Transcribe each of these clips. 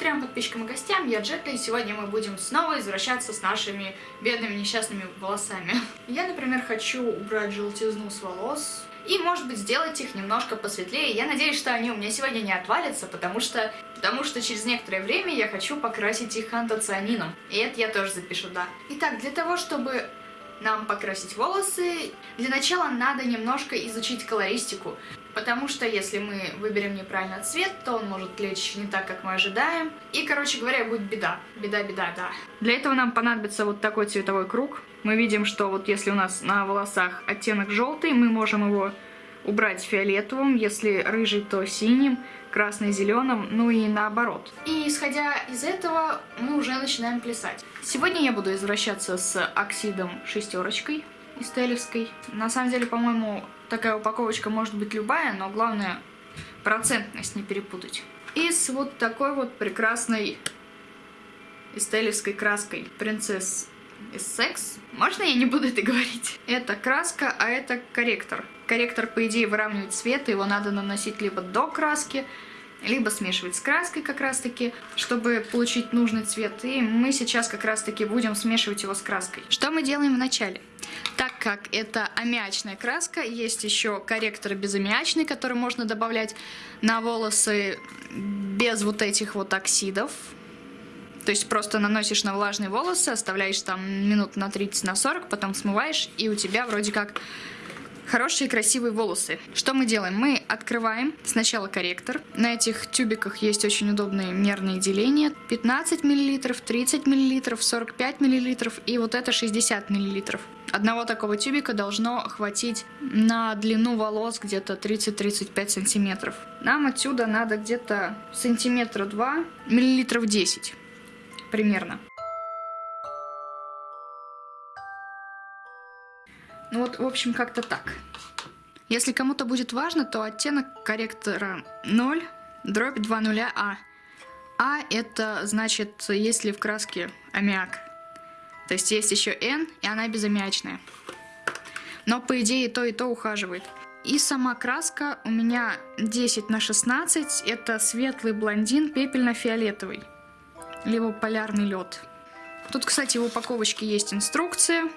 трем подписчикам и гостям, я Джетта, и сегодня мы будем снова возвращаться с нашими бедными несчастными волосами. Я, например, хочу убрать желтизну с волос, и, может быть, сделать их немножко посветлее. Я надеюсь, что они у меня сегодня не отвалятся, потому что, потому что через некоторое время я хочу покрасить их антоцианином. И это я тоже запишу, да. Итак, для того, чтобы нам покрасить волосы, для начала надо немножко изучить колористику. Потому что если мы выберем неправильно цвет, то он может лечь не так, как мы ожидаем. И, короче говоря, будет беда. Беда, беда, да. Для этого нам понадобится вот такой цветовой круг. Мы видим, что вот если у нас на волосах оттенок желтый, мы можем его убрать фиолетовым, если рыжий, то синим, красный зеленым, ну и наоборот. И исходя из этого, мы уже начинаем плясать. Сегодня я буду извращаться с оксидом шестерочкой истелевской. На самом деле, по-моему, такая упаковочка может быть любая, но главное процентность не перепутать. И с вот такой вот прекрасной истелевской краской Princess из секс. Можно я не буду это говорить? Это краска, а это корректор. Корректор, по идее, выравнивает цвет, его надо наносить либо до краски, либо смешивать с краской как раз-таки, чтобы получить нужный цвет. И мы сейчас как раз-таки будем смешивать его с краской. Что мы делаем вначале? Так как это аммиачная краска, есть еще корректор безаммиачный, который можно добавлять на волосы без вот этих вот оксидов. То есть просто наносишь на влажные волосы, оставляешь там минут на 30, на 40, потом смываешь, и у тебя вроде как хорошие красивые волосы. Что мы делаем? Мы открываем сначала корректор. На этих тюбиках есть очень удобные мерные деления. 15 мл, 30 мл, 45 мл и вот это 60 мл. Одного такого тюбика должно хватить на длину волос где-то 30-35 сантиметров. Нам отсюда надо где-то сантиметра 2, миллилитров 10 примерно. Ну вот, в общем, как-то так. Если кому-то будет важно, то оттенок корректора 0, дробь 2 нуля А. А это значит, если в краске аммиак. То есть есть еще N, и она безаммиачная. Но по идее то и то ухаживает. И сама краска у меня 10 на 16. Это светлый блондин пепельно-фиолетовый либо полярный лед. Тут, кстати, в упаковочке есть инструкция.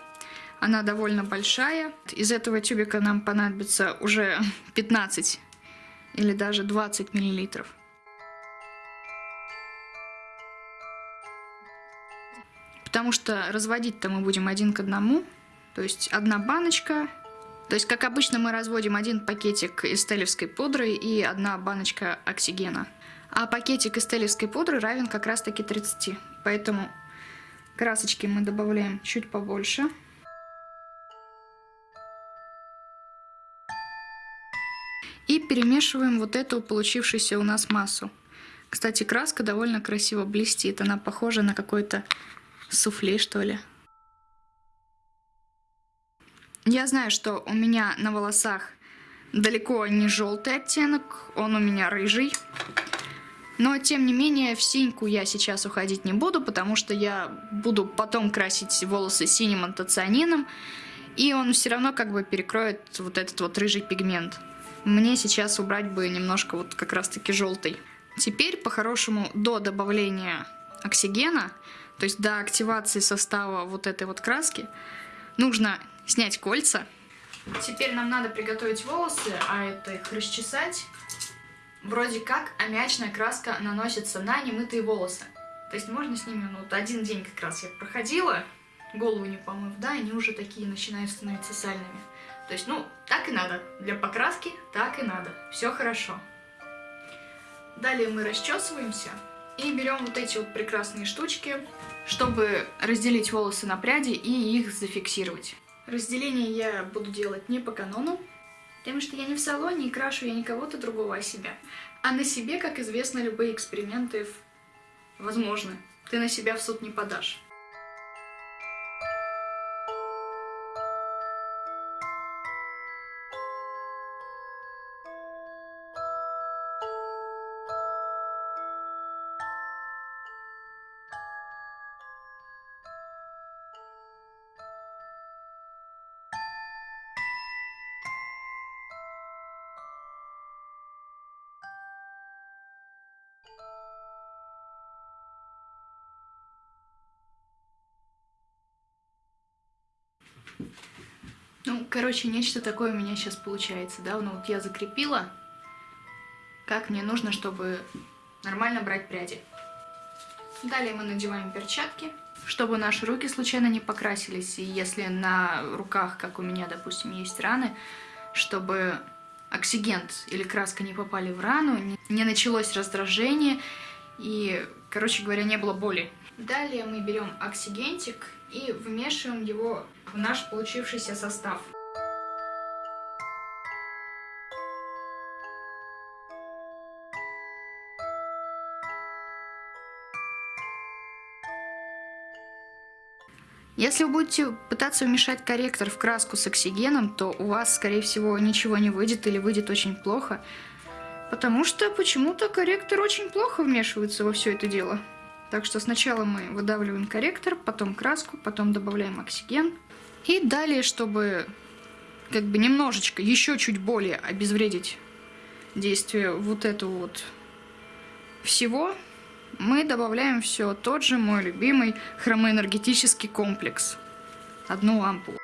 Она довольно большая. Из этого тюбика нам понадобится уже 15 или даже 20 миллилитров. Потому что разводить-то мы будем один к одному. То есть одна баночка. То есть, как обычно, мы разводим один пакетик эстелевской пудры и одна баночка оксигена. А пакетик эстелевской пудры равен как раз таки 30. Поэтому красочки мы добавляем чуть побольше. И перемешиваем вот эту получившуюся у нас массу. Кстати, краска довольно красиво блестит. Она похожа на какой-то суфле, что ли. Я знаю, что у меня на волосах далеко не желтый оттенок, он у меня рыжий. Но, тем не менее, в синьку я сейчас уходить не буду, потому что я буду потом красить волосы синим антоцианином, и он все равно как бы перекроет вот этот вот рыжий пигмент. Мне сейчас убрать бы немножко вот как раз-таки желтый. Теперь, по-хорошему, до добавления оксигена, то есть до активации состава вот этой вот краски, нужно снять кольца. Теперь нам надо приготовить волосы, а это их расчесать. Вроде как аммиачная краска наносится на немытые волосы. То есть можно с ними, ну вот один день как раз я проходила, голову не помыв, да, они уже такие начинают становиться сальными. То есть, ну, так и надо. Для покраски так и надо. Все хорошо. Далее мы расчесываемся и берем вот эти вот прекрасные штучки, чтобы разделить волосы на пряди и их зафиксировать. Разделение я буду делать не по канону, Потому что я не в салоне и крашу я не кого-то другого, а себя. А на себе, как известно, любые эксперименты возможны. Ты на себя в суд не подашь. Короче, нечто такое у меня сейчас получается, да? Ну, вот я закрепила, как мне нужно, чтобы нормально брать пряди. Далее мы надеваем перчатки, чтобы наши руки случайно не покрасились. И если на руках, как у меня, допустим, есть раны, чтобы оксигент или краска не попали в рану, не началось раздражение и, короче говоря, не было боли. Далее мы берем оксигентик и вмешиваем его в наш получившийся состав. Если вы будете пытаться вмешать корректор в краску с оксигеном, то у вас, скорее всего, ничего не выйдет или выйдет очень плохо, потому что почему-то корректор очень плохо вмешивается во все это дело. Так что сначала мы выдавливаем корректор, потом краску, потом добавляем оксиген. И далее, чтобы как бы немножечко, еще чуть более обезвредить действие вот этого вот всего, мы добавляем все тот же мой любимый хромоэнергетический комплекс. Одну ампулу.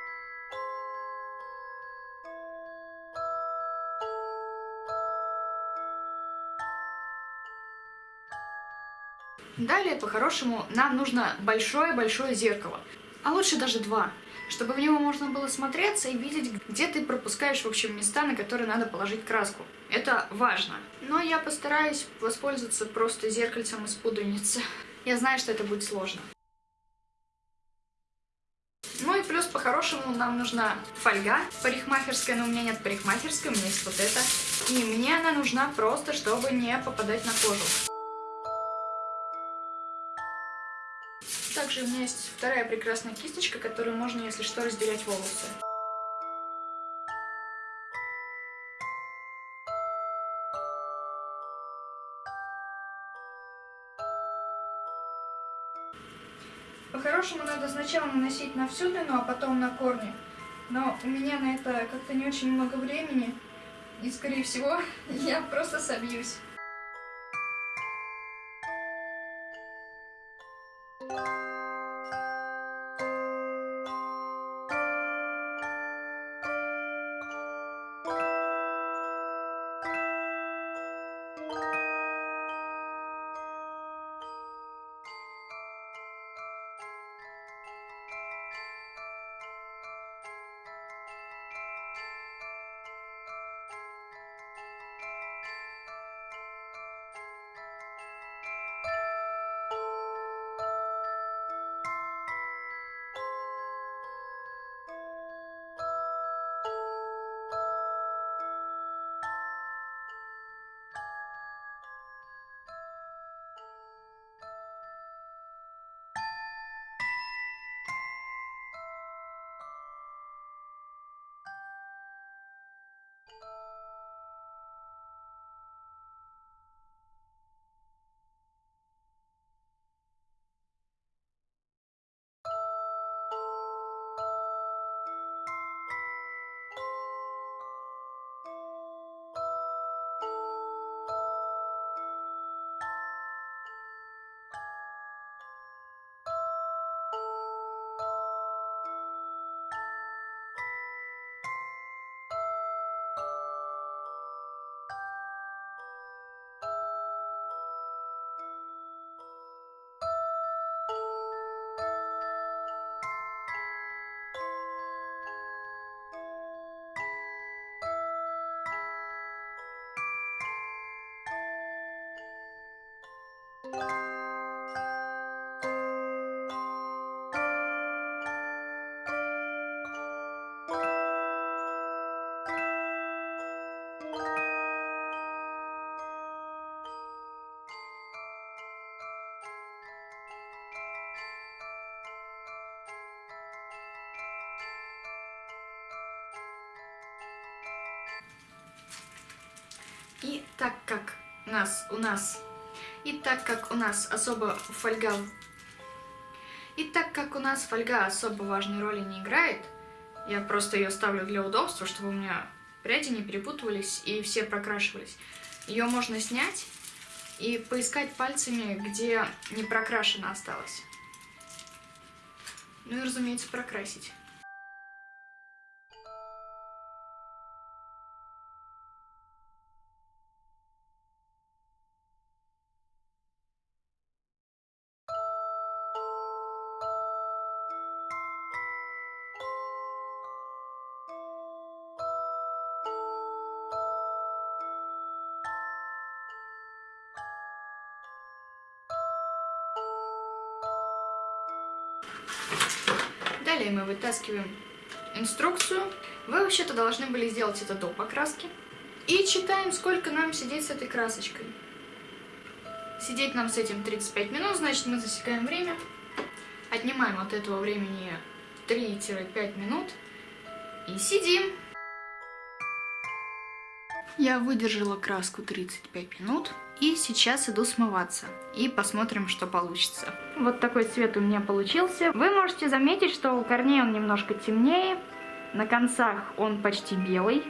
Далее, по-хорошему, нам нужно большое-большое зеркало. А лучше даже два чтобы в него можно было смотреться и видеть, где ты пропускаешь, в общем, места, на которые надо положить краску. Это важно. Но я постараюсь воспользоваться просто зеркальцем из пудреницы. Я знаю, что это будет сложно. Ну и плюс, по-хорошему, нам нужна фольга парикмахерская, но у меня нет парикмахерской, у меня есть вот эта. И мне она нужна просто, чтобы не попадать на кожу. Также у меня есть вторая прекрасная кисточка, которую можно, если что, разделять волосы. По-хорошему надо сначала наносить на всю длину, а потом на корни. Но у меня на это как-то не очень много времени, и, скорее всего, я просто собьюсь. И так как нас, у нас, и так как у нас особо фольга, и так как у нас фольга особо важной роли не играет, я просто ее ставлю для удобства, чтобы у меня пряди не перепутывались и все прокрашивались. Ее можно снять и поискать пальцами, где не прокрашено осталось. Ну и, разумеется, прокрасить. Далее мы вытаскиваем инструкцию. Вы вообще-то должны были сделать это до покраски. И читаем, сколько нам сидеть с этой красочкой. Сидеть нам с этим 35 минут, значит мы засекаем время. Отнимаем от этого времени 3-5 минут. И сидим. Я выдержала краску 35 минут. И сейчас иду смываться. И посмотрим, что получится. Вот такой цвет у меня получился. Вы можете заметить, что у корней он немножко темнее. На концах он почти белый.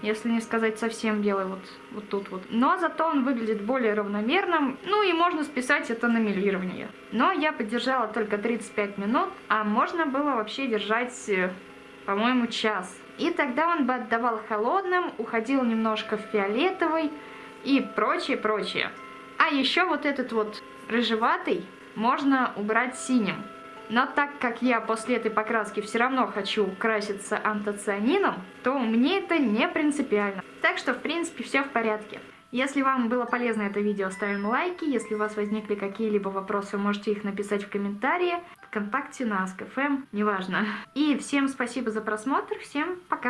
Если не сказать совсем белый, вот, вот тут вот. Но зато он выглядит более равномерным. Ну и можно списать это на мелирование. Но я подержала только 35 минут. А можно было вообще держать, э, по-моему, час. И тогда он бы отдавал холодным, уходил немножко в фиолетовый и прочее, прочее. А еще вот этот вот рыжеватый можно убрать синим. Но так как я после этой покраски все равно хочу краситься антоцианином, то мне это не принципиально. Так что, в принципе, все в порядке. Если вам было полезно это видео, ставим лайки. Если у вас возникли какие-либо вопросы, можете их написать в комментарии, ВКонтакте, на Ask.fm, неважно. И всем спасибо за просмотр, всем пока!